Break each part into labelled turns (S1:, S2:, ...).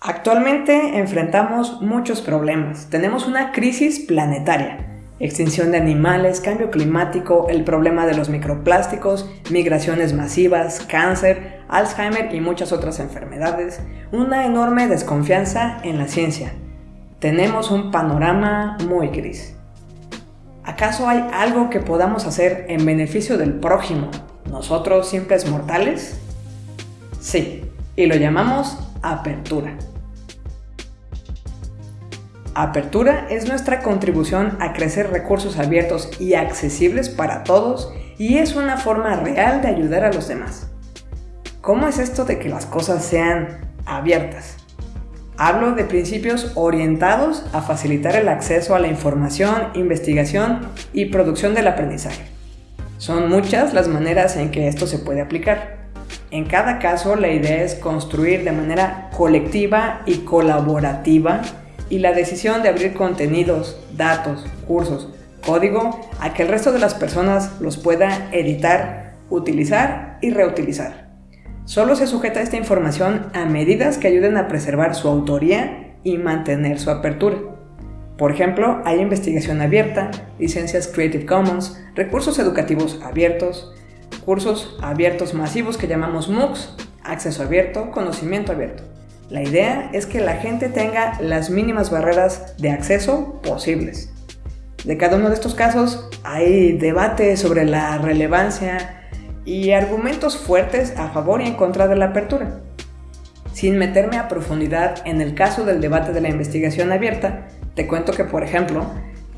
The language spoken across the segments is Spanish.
S1: Actualmente enfrentamos muchos problemas. Tenemos una crisis planetaria. Extinción de animales, cambio climático, el problema de los microplásticos, migraciones masivas, cáncer, Alzheimer y muchas otras enfermedades. Una enorme desconfianza en la ciencia. Tenemos un panorama muy gris. ¿Acaso hay algo que podamos hacer en beneficio del prójimo, nosotros simples mortales? Sí, y lo llamamos apertura. Apertura es nuestra contribución a crecer recursos abiertos y accesibles para todos y es una forma real de ayudar a los demás. ¿Cómo es esto de que las cosas sean abiertas? Hablo de principios orientados a facilitar el acceso a la información, investigación y producción del aprendizaje. Son muchas las maneras en que esto se puede aplicar. En cada caso la idea es construir de manera colectiva y colaborativa y la decisión de abrir contenidos, datos, cursos, código a que el resto de las personas los pueda editar, utilizar y reutilizar. Solo se sujeta esta información a medidas que ayuden a preservar su autoría y mantener su apertura. Por ejemplo, hay investigación abierta, licencias Creative Commons, recursos educativos abiertos, cursos abiertos masivos que llamamos MOOCs, acceso abierto, conocimiento abierto. La idea es que la gente tenga las mínimas barreras de acceso posibles. De cada uno de estos casos hay debate sobre la relevancia y argumentos fuertes a favor y en contra de la apertura. Sin meterme a profundidad en el caso del debate de la investigación abierta, te cuento que, por ejemplo,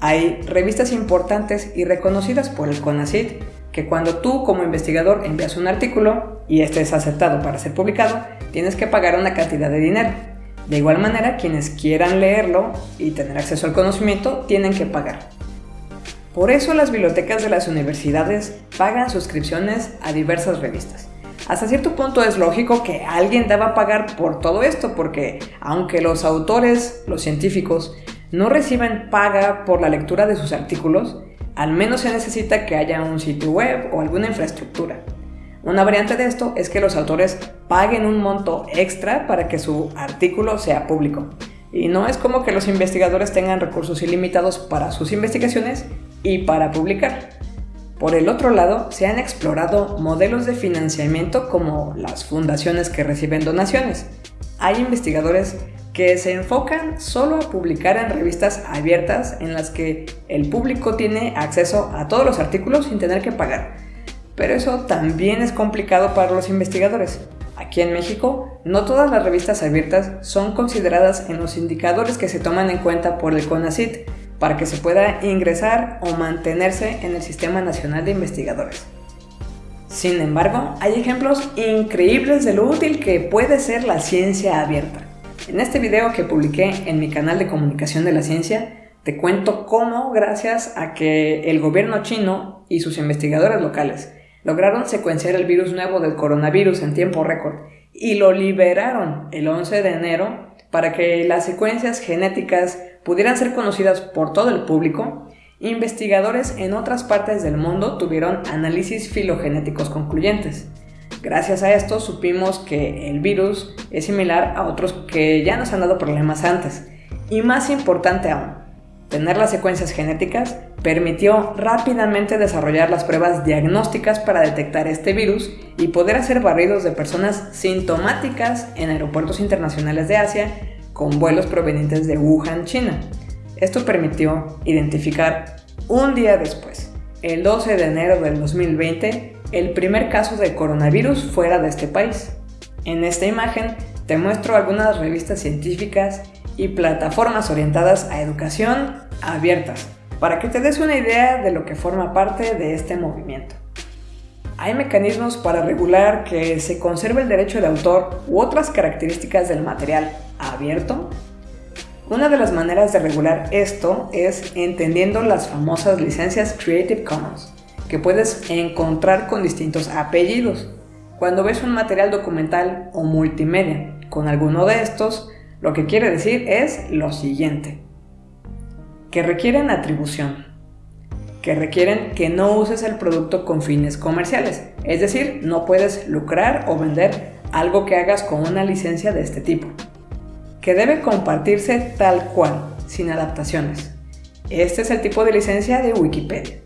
S1: hay revistas importantes y reconocidas por el CONACYT que cuando tú como investigador envías un artículo y este es aceptado para ser publicado, tienes que pagar una cantidad de dinero. De igual manera, quienes quieran leerlo y tener acceso al conocimiento tienen que pagar. Por eso las bibliotecas de las universidades pagan suscripciones a diversas revistas. Hasta cierto punto es lógico que alguien deba pagar por todo esto porque aunque los autores, los científicos, no reciben paga por la lectura de sus artículos, al menos se necesita que haya un sitio web o alguna infraestructura. Una variante de esto es que los autores paguen un monto extra para que su artículo sea público. Y no es como que los investigadores tengan recursos ilimitados para sus investigaciones y para publicar. Por el otro lado, se han explorado modelos de financiamiento como las fundaciones que reciben donaciones. Hay investigadores que se enfocan solo a publicar en revistas abiertas en las que el público tiene acceso a todos los artículos sin tener que pagar. Pero eso también es complicado para los investigadores. Aquí en México, no todas las revistas abiertas son consideradas en los indicadores que se toman en cuenta por el CONACYT para que se pueda ingresar o mantenerse en el Sistema Nacional de Investigadores. Sin embargo, hay ejemplos increíbles de lo útil que puede ser la ciencia abierta. En este video que publiqué en mi canal de comunicación de la ciencia, te cuento cómo, gracias a que el gobierno chino y sus investigadores locales lograron secuenciar el virus nuevo del coronavirus en tiempo récord y lo liberaron el 11 de enero para que las secuencias genéticas pudieran ser conocidas por todo el público, investigadores en otras partes del mundo tuvieron análisis filogenéticos concluyentes. Gracias a esto supimos que el virus es similar a otros que ya nos han dado problemas antes. Y más importante aún, tener las secuencias genéticas permitió rápidamente desarrollar las pruebas diagnósticas para detectar este virus y poder hacer barridos de personas sintomáticas en aeropuertos internacionales de Asia con vuelos provenientes de Wuhan, China. Esto permitió identificar un día después, el 12 de enero del 2020, el primer caso de coronavirus fuera de este país. En esta imagen te muestro algunas revistas científicas y plataformas orientadas a educación abiertas, para que te des una idea de lo que forma parte de este movimiento. Hay mecanismos para regular que se conserve el derecho de autor u otras características del material abierto. Una de las maneras de regular esto es entendiendo las famosas licencias Creative Commons que puedes encontrar con distintos apellidos. Cuando ves un material documental o multimedia con alguno de estos, lo que quiere decir es lo siguiente. Que requieren atribución. Que requieren que no uses el producto con fines comerciales. Es decir, no puedes lucrar o vender algo que hagas con una licencia de este tipo. que debe compartirse tal cual, sin adaptaciones. Este es el tipo de licencia de Wikipedia.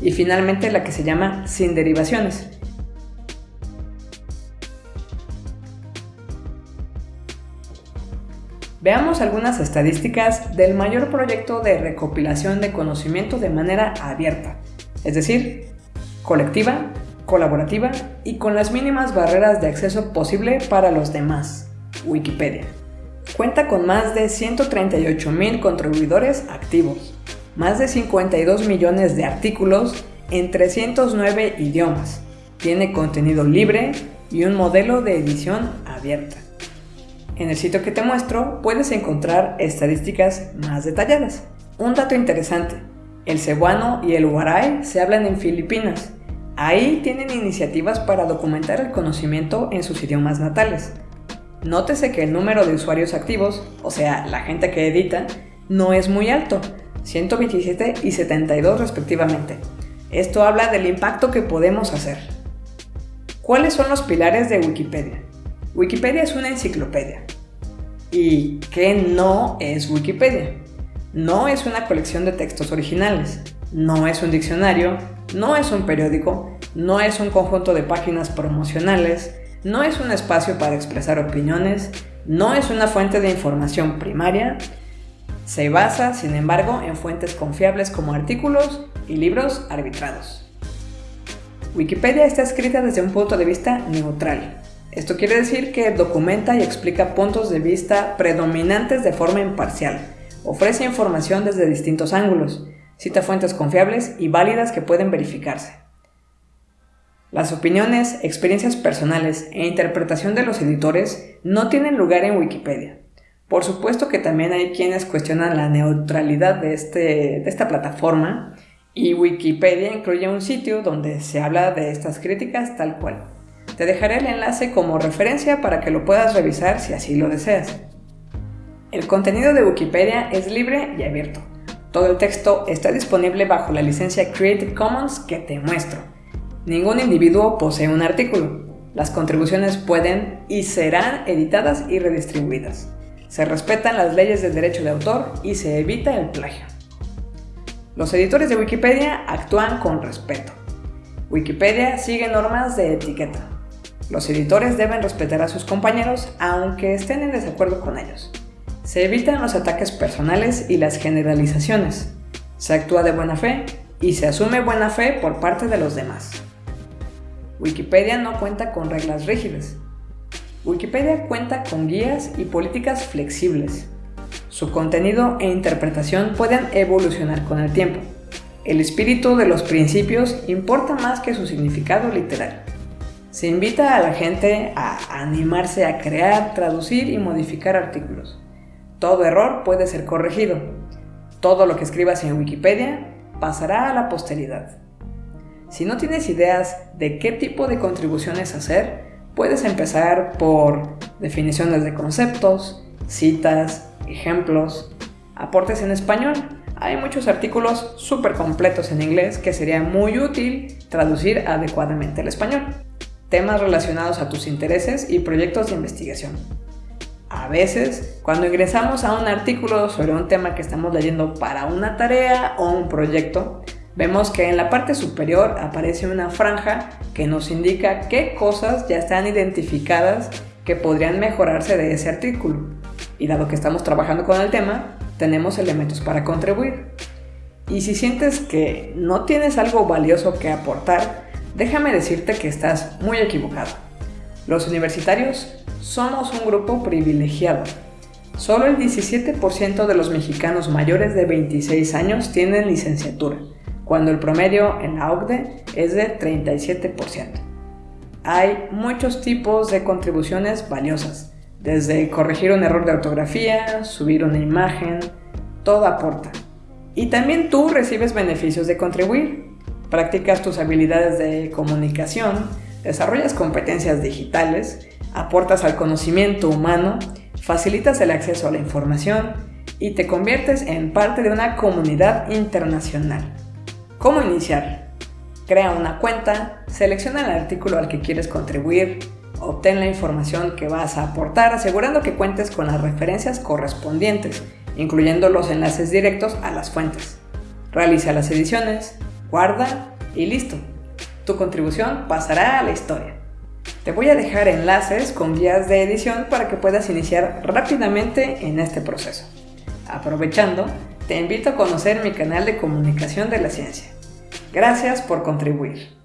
S1: Y finalmente la que se llama sin derivaciones. Veamos algunas estadísticas del mayor proyecto de recopilación de conocimiento de manera abierta, es decir, colectiva, colaborativa y con las mínimas barreras de acceso posible para los demás, Wikipedia. Cuenta con más de 138.000 contribuidores activos, más de 52 millones de artículos en 309 idiomas, tiene contenido libre y un modelo de edición abierta. En el sitio que te muestro puedes encontrar estadísticas más detalladas. Un dato interesante, el cebuano y el huaray se hablan en Filipinas. Ahí tienen iniciativas para documentar el conocimiento en sus idiomas natales. Nótese que el número de usuarios activos, o sea, la gente que edita, no es muy alto, 127 y 72 respectivamente. Esto habla del impacto que podemos hacer. ¿Cuáles son los pilares de Wikipedia? Wikipedia es una enciclopedia. ¿Y qué no es Wikipedia? No es una colección de textos originales, no es un diccionario, no es un periódico, no es un conjunto de páginas promocionales, no es un espacio para expresar opiniones, no es una fuente de información primaria, se basa, sin embargo, en fuentes confiables como artículos y libros arbitrados. Wikipedia está escrita desde un punto de vista neutral, esto quiere decir que documenta y explica puntos de vista predominantes de forma imparcial, ofrece información desde distintos ángulos, cita fuentes confiables y válidas que pueden verificarse. Las opiniones, experiencias personales e interpretación de los editores no tienen lugar en Wikipedia. Por supuesto que también hay quienes cuestionan la neutralidad de, este, de esta plataforma y Wikipedia incluye un sitio donde se habla de estas críticas tal cual. Te dejaré el enlace como referencia para que lo puedas revisar si así lo deseas. El contenido de Wikipedia es libre y abierto. Todo el texto está disponible bajo la licencia Creative Commons que te muestro. Ningún individuo posee un artículo. Las contribuciones pueden y serán editadas y redistribuidas. Se respetan las leyes del derecho de autor y se evita el plagio. Los editores de Wikipedia actúan con respeto. Wikipedia sigue normas de etiqueta. Los editores deben respetar a sus compañeros aunque estén en desacuerdo con ellos. Se evitan los ataques personales y las generalizaciones. Se actúa de buena fe y se asume buena fe por parte de los demás. Wikipedia no cuenta con reglas rígidas. Wikipedia cuenta con guías y políticas flexibles. Su contenido e interpretación pueden evolucionar con el tiempo. El espíritu de los principios importa más que su significado literal. Se invita a la gente a animarse a crear, traducir y modificar artículos. Todo error puede ser corregido. Todo lo que escribas en Wikipedia pasará a la posteridad. Si no tienes ideas de qué tipo de contribuciones hacer, puedes empezar por definiciones de conceptos, citas, ejemplos, aportes en español. Hay muchos artículos súper completos en inglés que sería muy útil traducir adecuadamente al español temas relacionados a tus intereses y proyectos de investigación. A veces, cuando ingresamos a un artículo sobre un tema que estamos leyendo para una tarea o un proyecto, vemos que en la parte superior aparece una franja que nos indica qué cosas ya están identificadas que podrían mejorarse de ese artículo. Y dado que estamos trabajando con el tema, tenemos elementos para contribuir. Y si sientes que no tienes algo valioso que aportar, déjame decirte que estás muy equivocado. Los universitarios somos un grupo privilegiado. Solo el 17% de los mexicanos mayores de 26 años tienen licenciatura, cuando el promedio en la OCDE es de 37%. Hay muchos tipos de contribuciones valiosas, desde corregir un error de ortografía, subir una imagen, todo aporta. Y también tú recibes beneficios de contribuir, practicas tus habilidades de comunicación, desarrollas competencias digitales, aportas al conocimiento humano, facilitas el acceso a la información y te conviertes en parte de una comunidad internacional. ¿Cómo iniciar? Crea una cuenta, selecciona el artículo al que quieres contribuir, Obtén la información que vas a aportar asegurando que cuentes con las referencias correspondientes, incluyendo los enlaces directos a las fuentes. Realiza las ediciones, guarda y listo. Tu contribución pasará a la historia. Te voy a dejar enlaces con guías de edición para que puedas iniciar rápidamente en este proceso. Aprovechando, te invito a conocer mi canal de comunicación de la ciencia. Gracias por contribuir.